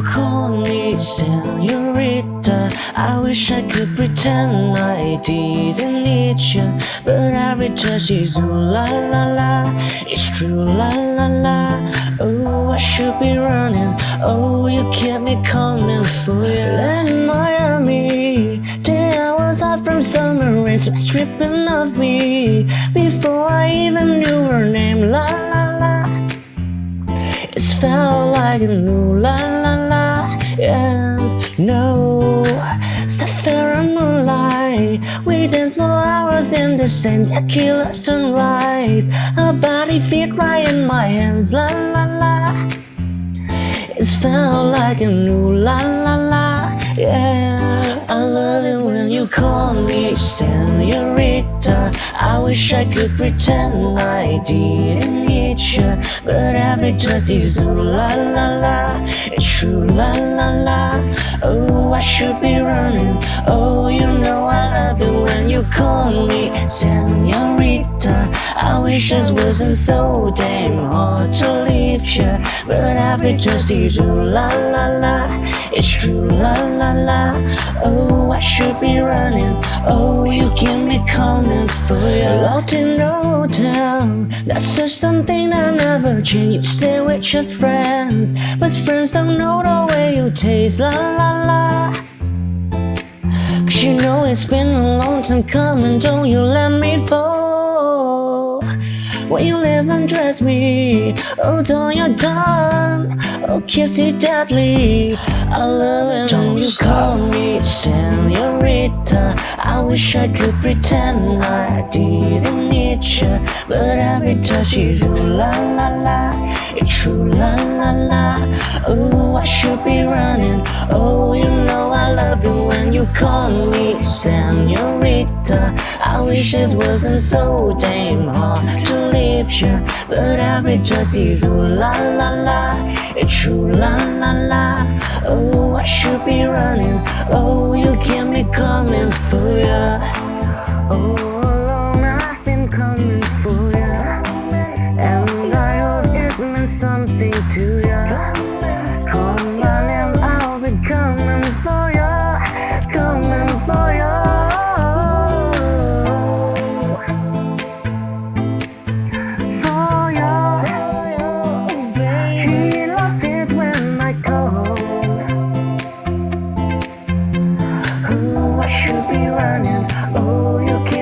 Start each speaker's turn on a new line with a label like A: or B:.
A: you call me senorita I wish I could pretend I didn't need you But every touch is ooh la la la. It's true la la la. Oh, I should be running. Oh, you kept me coming for you. In Miami Day I was out from summer rain stripping of me. Before I even knew her name La la la. It felt like a new Yeah, no Sapphire moonlight. We dance for hours in the same tequila sunrise. Her body fit right in my hands. La la la. It felt like a new la la la. Yeah I love when you call me senorita? I wish I could pretend I didn't need you But every touch is ooh la la la. It's true la la la. Oh, I should be running. Oh, you know I love it when you call me senorita. I wish this wasn't so damn hard to leave you every touch is ooh la la la. It's true la la la. Oh, I should be running. Oh, you keep me coming for you Locked in no town That's just something that never change. You say we're just friends But friends don't know the way you taste La la la. Cause you know it's been a long time coming. Don't you let me fall When you leave and dress me? Oh, don't you done? Oh, kiss it deadly. I love it when you call me senorita. I wish I could pretend I didn't need you But every touch is ooh la la la. It's true la la la. Oh, I should be running. Oh, you you call me senorita. I wish it wasn't so damn hard to leave you But every touch is ooh la la la. It's true la la la. Oh, I should be running. Oh, you keep me coming for ya. Oh, alone I've been coming for ya. And I hope this meant something to ya be running. Oh, you can't.